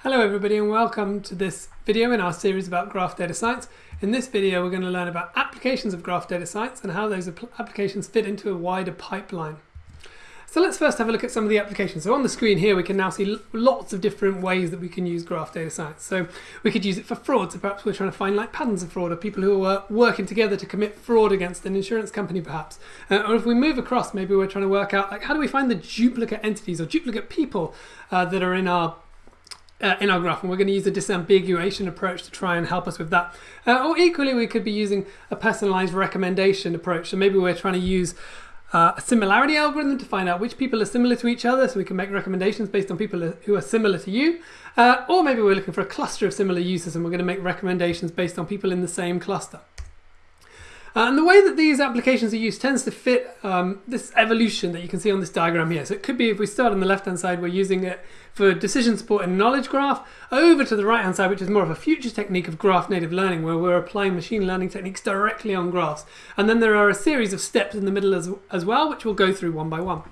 Hello everybody and welcome to this video in our series about graph data science. In this video we're going to learn about applications of graph data science and how those applications fit into a wider pipeline. So let's first have a look at some of the applications. So on the screen here we can now see lots of different ways that we can use graph data science. So we could use it for fraud, so perhaps we're trying to find like patterns of fraud or people who are working together to commit fraud against an insurance company perhaps. Uh, or if we move across maybe we're trying to work out like how do we find the duplicate entities or duplicate people uh, that are in our uh, in our graph and we're going to use a disambiguation approach to try and help us with that. Uh, or equally we could be using a personalized recommendation approach. So maybe we're trying to use uh, a similarity algorithm to find out which people are similar to each other so we can make recommendations based on people who are similar to you. Uh, or maybe we're looking for a cluster of similar users and we're going to make recommendations based on people in the same cluster. And the way that these applications are used tends to fit um, this evolution that you can see on this diagram here. So it could be if we start on the left hand side, we're using it for decision support and knowledge graph, over to the right hand side, which is more of a future technique of graph native learning, where we're applying machine learning techniques directly on graphs. And then there are a series of steps in the middle as, as well, which we'll go through one by one.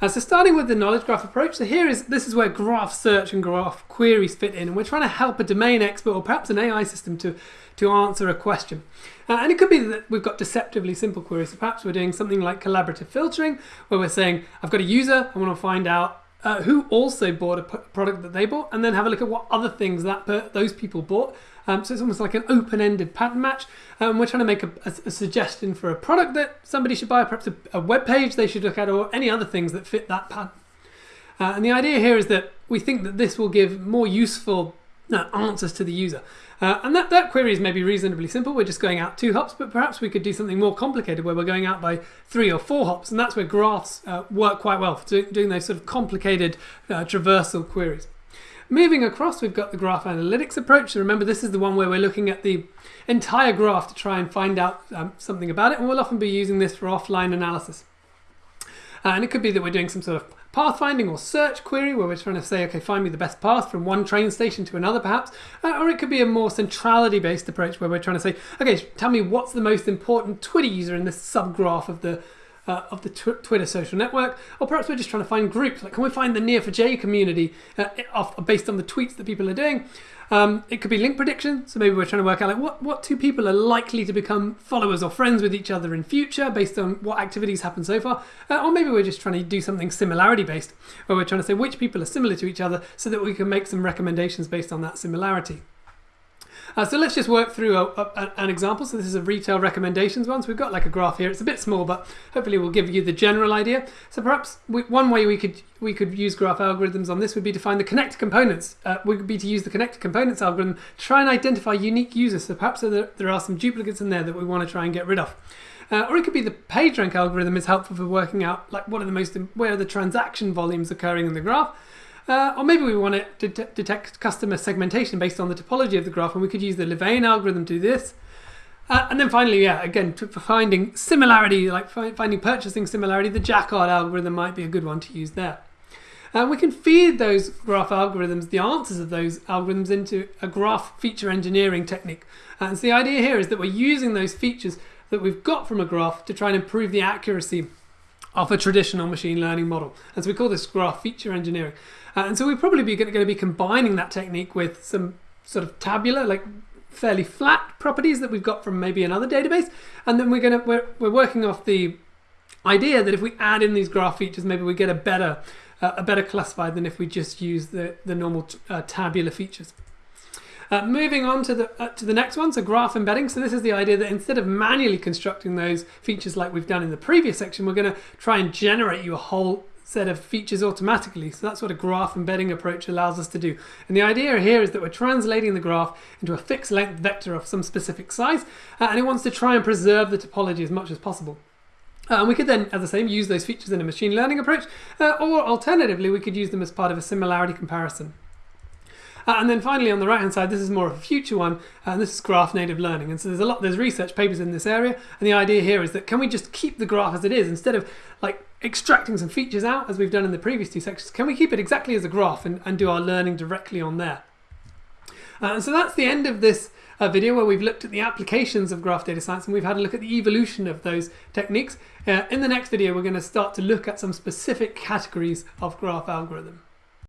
Uh, so starting with the knowledge graph approach, so here is this is where graph search and graph queries fit in, and we're trying to help a domain expert or perhaps an AI system to to answer a question. Uh, and it could be that we've got deceptively simple queries. So perhaps we're doing something like collaborative filtering, where we're saying, I've got a user, I want to find out uh, who also bought a product that they bought, and then have a look at what other things that those people bought. Um, so it's almost like an open-ended pattern match. Um, we're trying to make a, a, a, suggestion for a product that somebody should buy, perhaps a, a, web page they should look at, or any other things that fit that pattern. Uh, and the idea here is that we think that this will give more useful uh, answers to the user. Uh, and that, that query is maybe reasonably simple. We're just going out two hops, but perhaps we could do something more complicated where we're going out by three or four hops. And that's where graphs uh, work quite well for doing those sort of complicated uh, traversal queries. Moving across, we've got the graph analytics approach. So remember, this is the one where we're looking at the entire graph to try and find out um, something about it. And we'll often be using this for offline analysis. Uh, and it could be that we're doing some sort of pathfinding or search query where we're trying to say, okay, find me the best path from one train station to another perhaps. Uh, or it could be a more centrality based approach where we're trying to say, okay, tell me what's the most important Twitter user in this subgraph of the uh, of the tw Twitter social network, or perhaps we're just trying to find groups. Like, can we find the Neo4j community uh, off, based on the tweets that people are doing? Um, it could be link prediction, so maybe we're trying to work out like what, what two people are likely to become followers or friends with each other in future based on what activities happen so far. Uh, or maybe we're just trying to do something similarity based, where we're trying to say which people are similar to each other so that we can make some recommendations based on that similarity. Uh, so let's just work through a, a, an example. So this is a retail recommendations one. So we've got like a graph here. It's a bit small, but hopefully we'll give you the general idea. So perhaps we, one way we could we could use graph algorithms on this would be to find the connected components. Uh, would be to use the connected components algorithm to try and identify unique users. So perhaps there, there are some duplicates in there that we want to try and get rid of. Uh, or it could be the PageRank algorithm is helpful for working out like what are the most where are the transaction volumes occurring in the graph. Uh, or maybe we want to det detect customer segmentation based on the topology of the graph, and we could use the Louvain algorithm to do this. Uh, and then finally, yeah, again, for finding similarity, like finding purchasing similarity, the Jaccard algorithm might be a good one to use there. And uh, we can feed those graph algorithms, the answers of those algorithms into a graph feature engineering technique. Uh, and so the idea here is that we're using those features that we've got from a graph to try and improve the accuracy of a traditional machine learning model. And so we call this graph feature engineering. Uh, and so we're probably going to be combining that technique with some sort of tabular, like fairly flat properties that we've got from maybe another database. And then we're going to, we're, we're working off the idea that if we add in these graph features, maybe we get a better, uh, a better classified than if we just use the, the normal uh, tabular features. Uh, moving on to the uh, to the next one, so graph embedding. So this is the idea that instead of manually constructing those features like we've done in the previous section, we're going to try and generate you a whole set of features automatically. So that's what a graph embedding approach allows us to do. And the idea here is that we're translating the graph into a fixed length vector of some specific size, uh, and it wants to try and preserve the topology as much as possible. Uh, and we could then, as I say, use those features in a machine learning approach, uh, or alternatively, we could use them as part of a similarity comparison. Uh, and then finally on the right hand side, this is more of a future one, uh, and this is graph native learning. And so there's a lot, there's research papers in this area, and the idea here is that can we just keep the graph as it is instead of like extracting some features out as we've done in the previous two sections, can we keep it exactly as a graph and, and do our learning directly on there? Uh, and so that's the end of this uh, video where we've looked at the applications of graph data science and we've had a look at the evolution of those techniques. Uh, in the next video, we're going to start to look at some specific categories of graph algorithm.